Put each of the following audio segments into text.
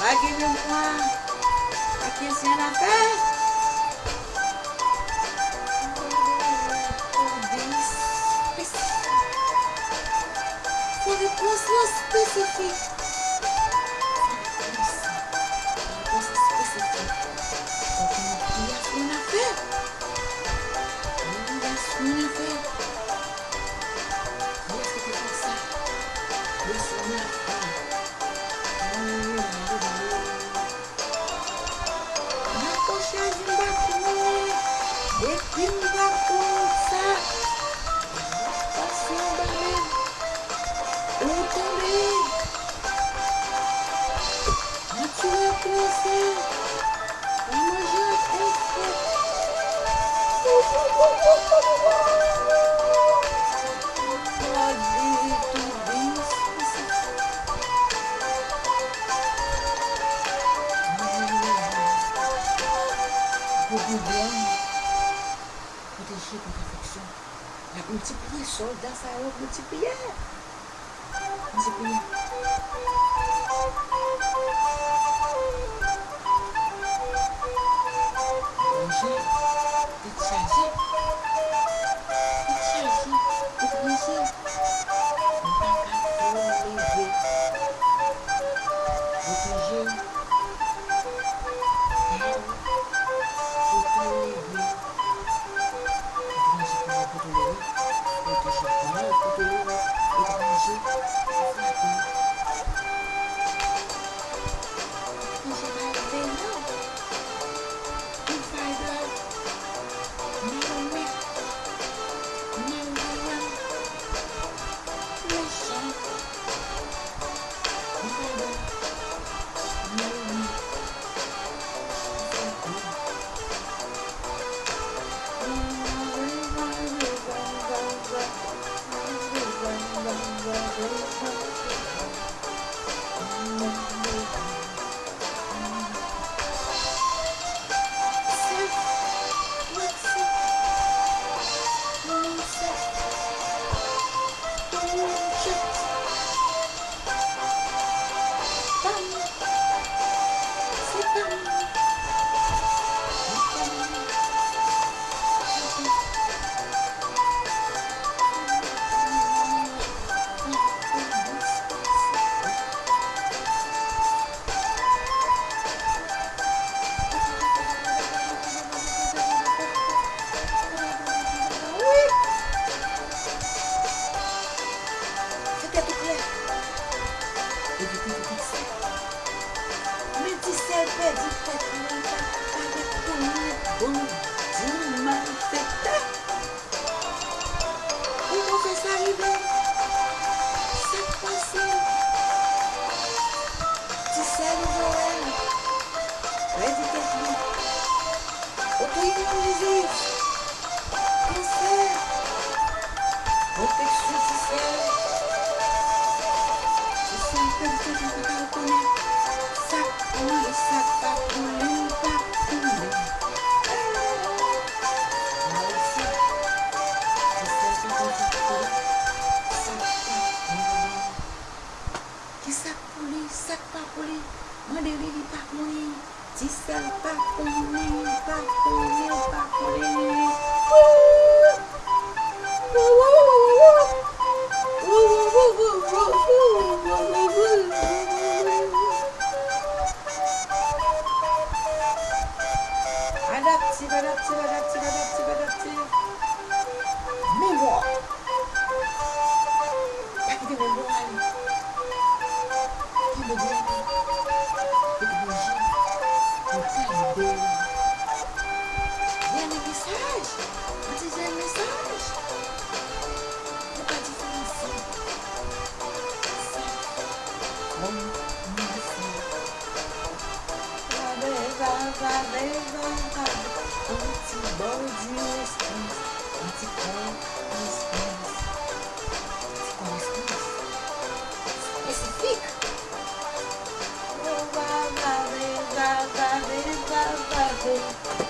Vai aqui, meu irmão. Aqui assim na pé. Deus, posso, Deus. posso, Deus. multiplier, soldat, ça va multiplier. Multiplier. Bonjour. コリン実際パコリンパコリンパコリンチバラチバラチバラチバラチ。aqui.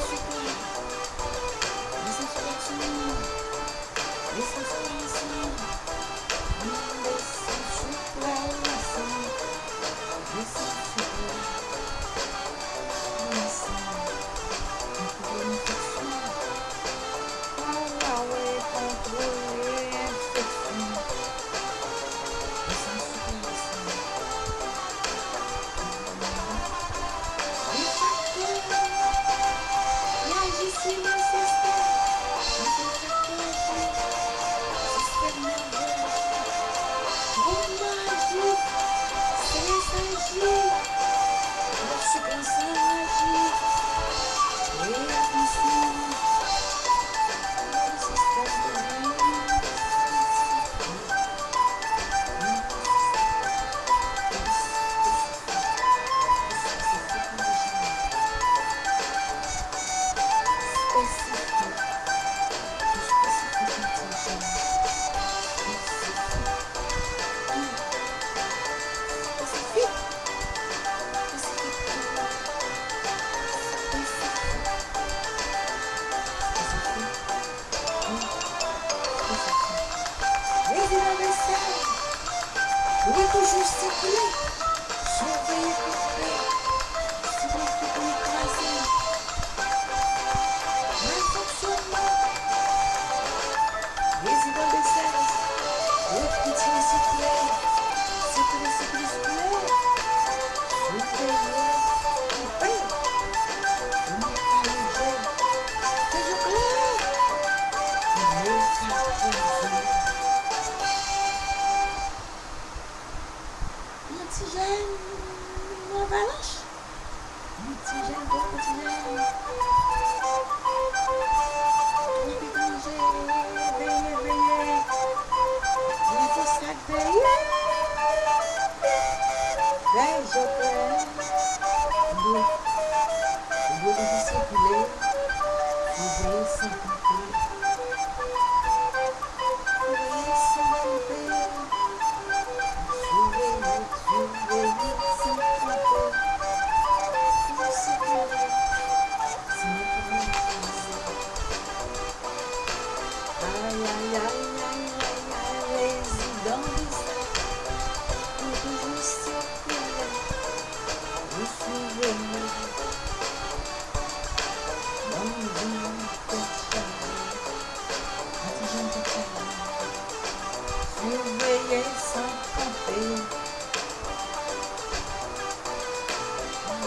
This is what you need. This is what you need. Yeah.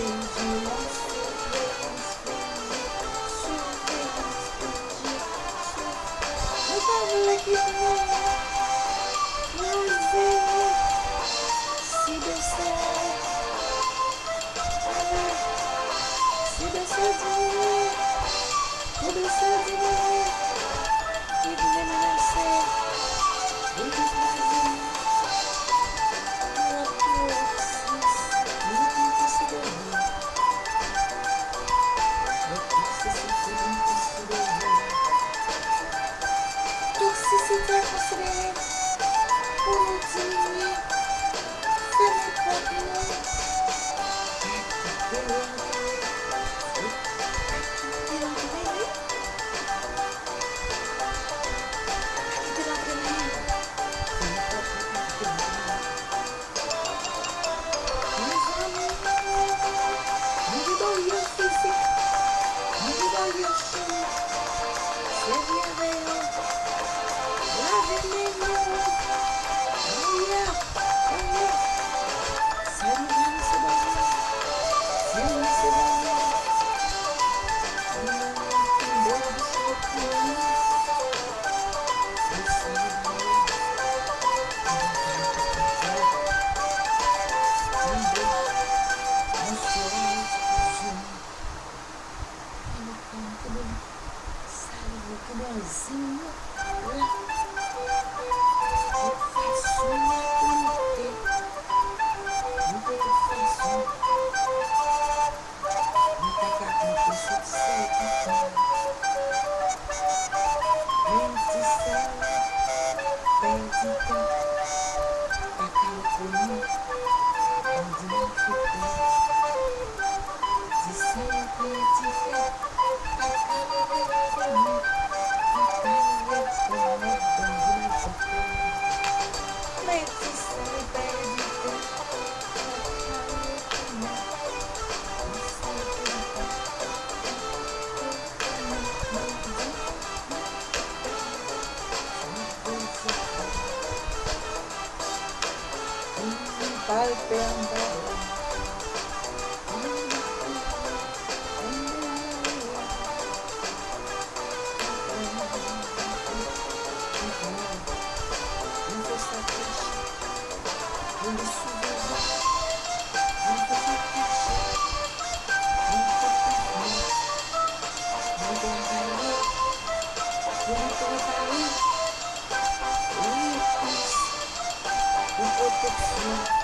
Thank you. pouquinho.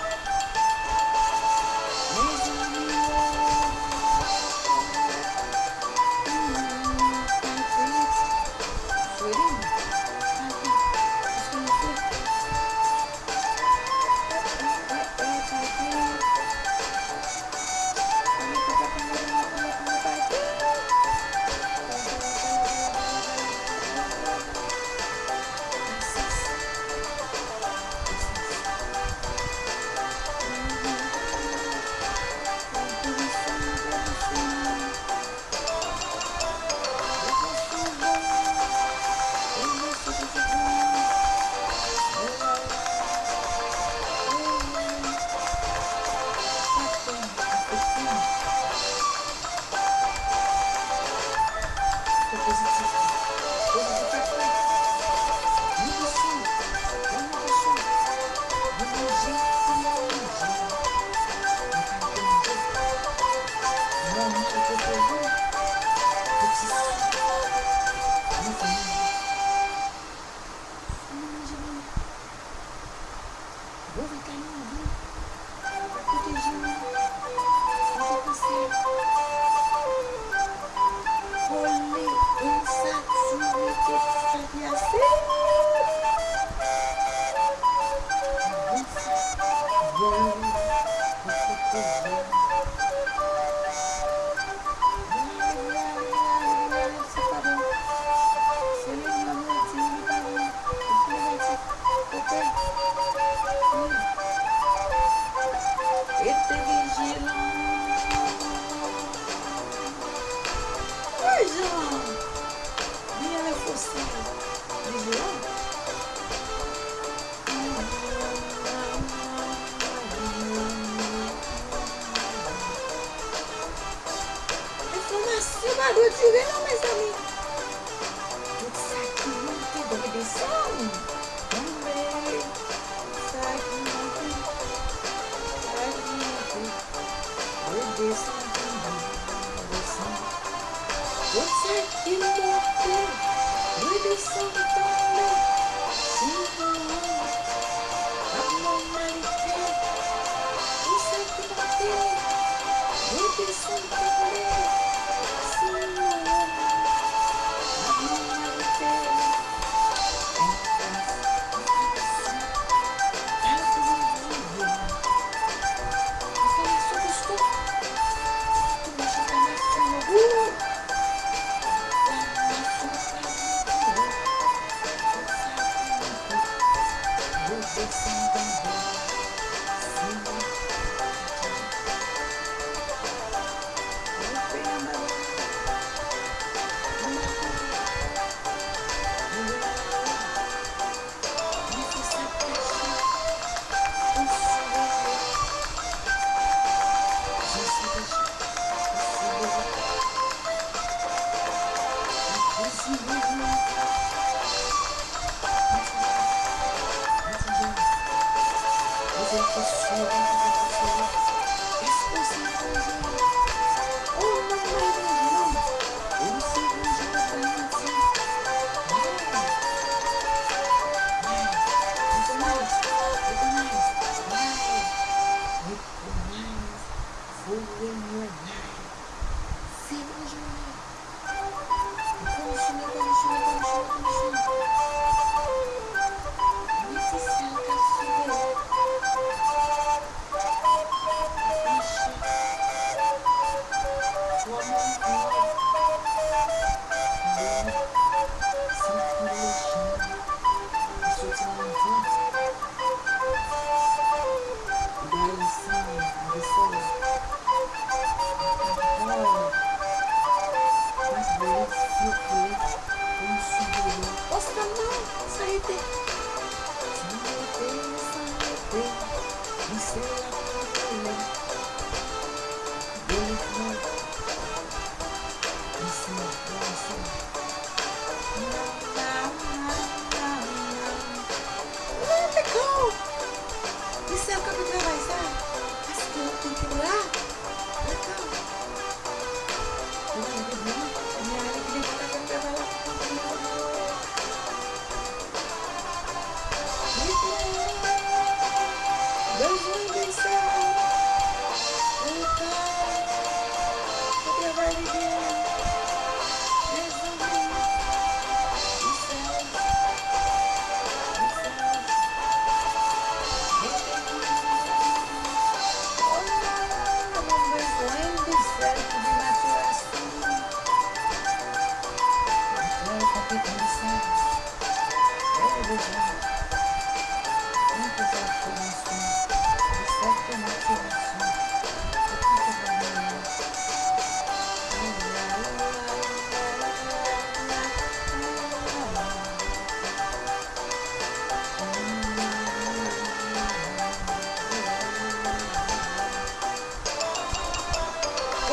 posso se? Eu falo, não, mas amigos.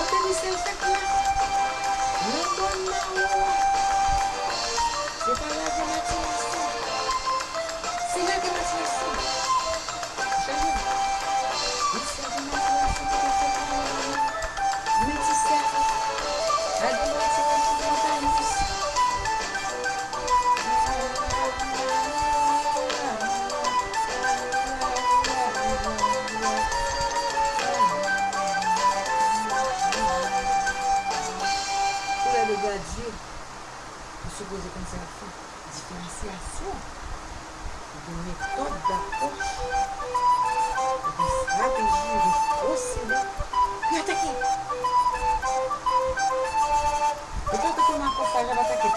神先生から日本なのしばらく待ちなさいしばらく待ちなさい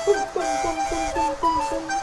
Pum, pum, pum, pum, pum, pum, pum.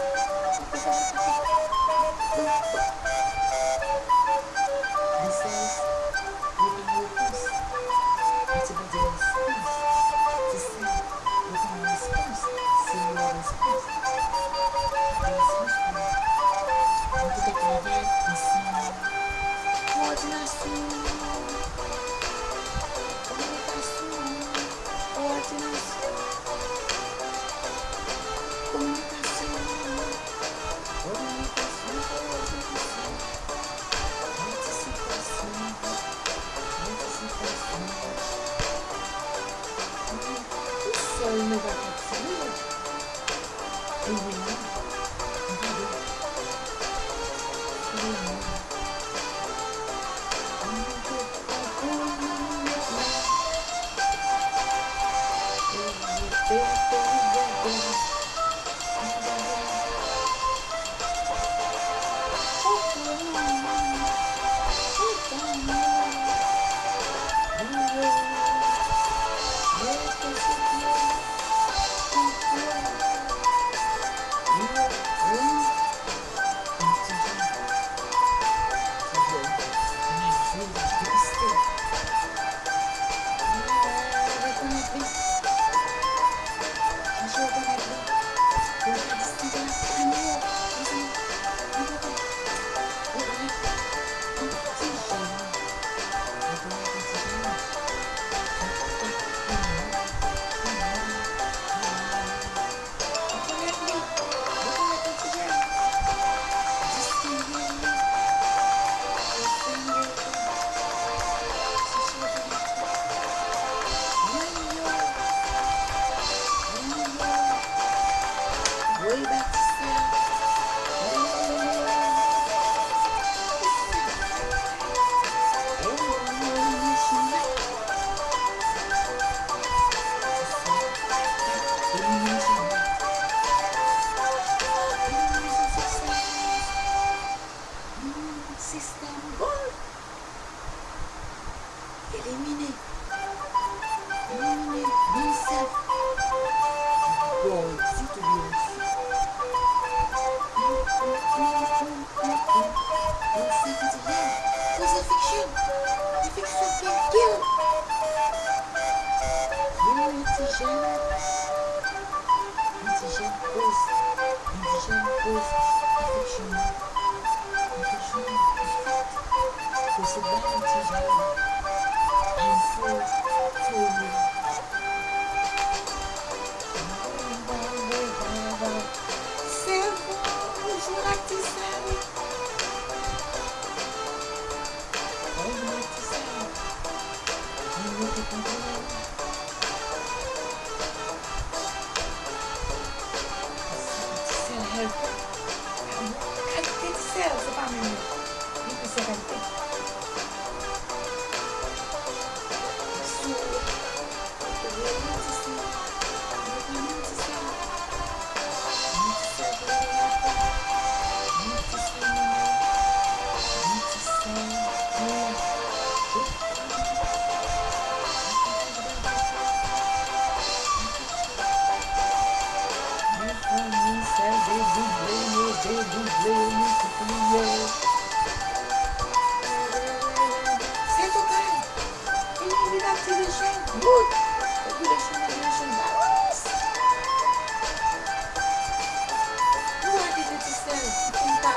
Just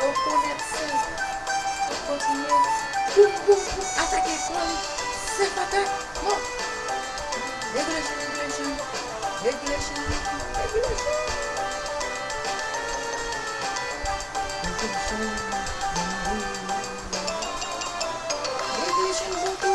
o coração Eu coração o coração bum. Ataque, com Sepa, ataque. Regulation, regulation. Regulation, regulation. Regulation. Regulation,